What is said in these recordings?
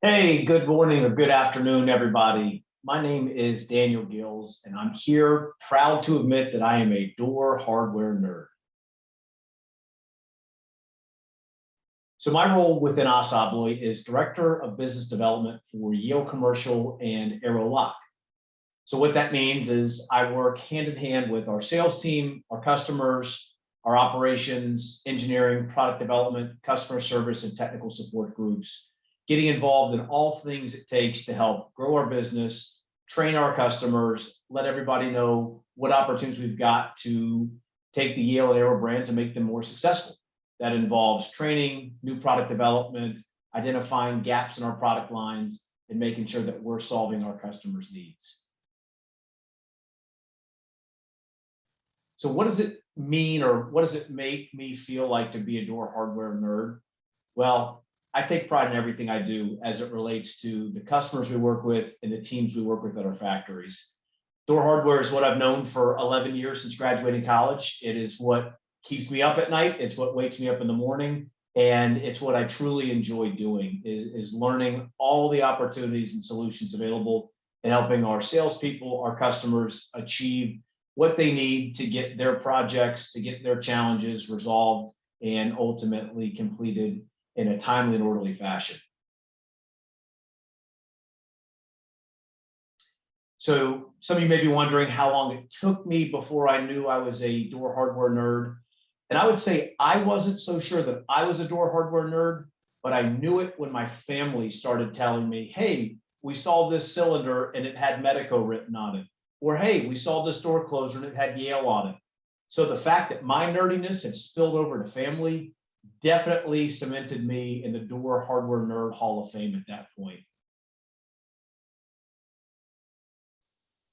Hey, good morning or good afternoon, everybody. My name is Daniel Gills, and I'm here proud to admit that I am a door hardware nerd. So my role within ASSA ABLOY is Director of Business Development for Yale Commercial and Arrow Lock. So what that means is I work hand in hand with our sales team, our customers, our operations, engineering, product development, customer service, and technical support groups, getting involved in all things it takes to help grow our business, train our customers, let everybody know what opportunities we've got to take the Yale and Arrow brands and make them more successful. That involves training, new product development, identifying gaps in our product lines, and making sure that we're solving our customers' needs. So what does it mean or what does it make me feel like to be a door hardware nerd? Well, I take pride in everything I do as it relates to the customers we work with and the teams we work with at our factories. Door hardware is what I've known for 11 years since graduating college. It is what keeps me up at night. It's what wakes me up in the morning. And it's what I truly enjoy doing is, is learning all the opportunities and solutions available and helping our salespeople, our customers achieve what they need to get their projects, to get their challenges resolved and ultimately completed in a timely and orderly fashion. So some of you may be wondering how long it took me before I knew I was a door hardware nerd. And I would say I wasn't so sure that I was a door hardware nerd, but I knew it when my family started telling me, hey, we saw this cylinder and it had Medeco written on it. Or hey, we saw this door closer and it had Yale on it. So the fact that my nerdiness had spilled over to family definitely cemented me in the door hardware nerd hall of fame at that point.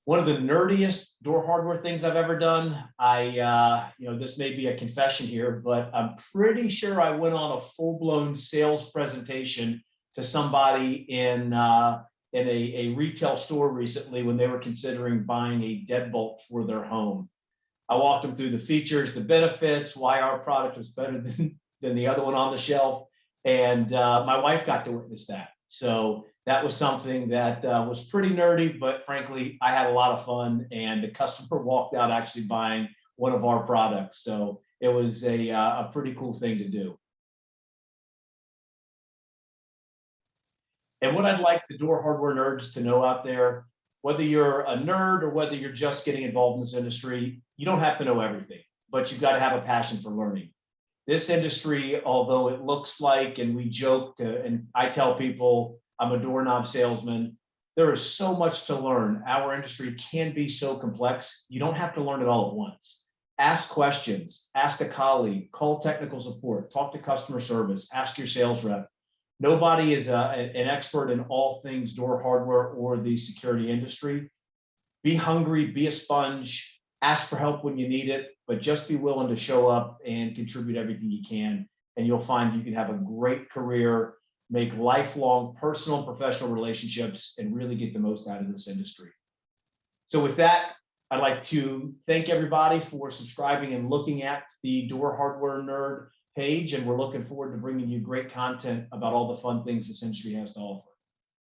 one of the nerdiest door hardware things I've ever done. I, uh, you know, this may be a confession here, but I'm pretty sure I went on a full blown sales presentation to somebody in uh, in a, a retail store recently when they were considering buying a deadbolt for their home. I walked them through the features, the benefits, why our product was better than, than the other one on the shelf. And uh, my wife got to witness that. So that was something that uh, was pretty nerdy, but frankly, I had a lot of fun and the customer walked out actually buying one of our products. So it was a, uh, a pretty cool thing to do. And what I'd like the door hardware nerds to know out there, whether you're a nerd or whether you're just getting involved in this industry, you don't have to know everything, but you've got to have a passion for learning. This industry, although it looks like, and we joke to, and I tell people, I'm a doorknob salesman. There is so much to learn. Our industry can be so complex. You don't have to learn it all at once. Ask questions, ask a colleague, call technical support, talk to customer service, ask your sales rep. Nobody is uh, a, an expert in all things door hardware or the security industry. Be hungry, be a sponge, ask for help when you need it, but just be willing to show up and contribute everything you can. And you'll find you can have a great career make lifelong personal and professional relationships and really get the most out of this industry. So with that, I'd like to thank everybody for subscribing and looking at the Door Hardware Nerd page, and we're looking forward to bringing you great content about all the fun things this industry has to offer.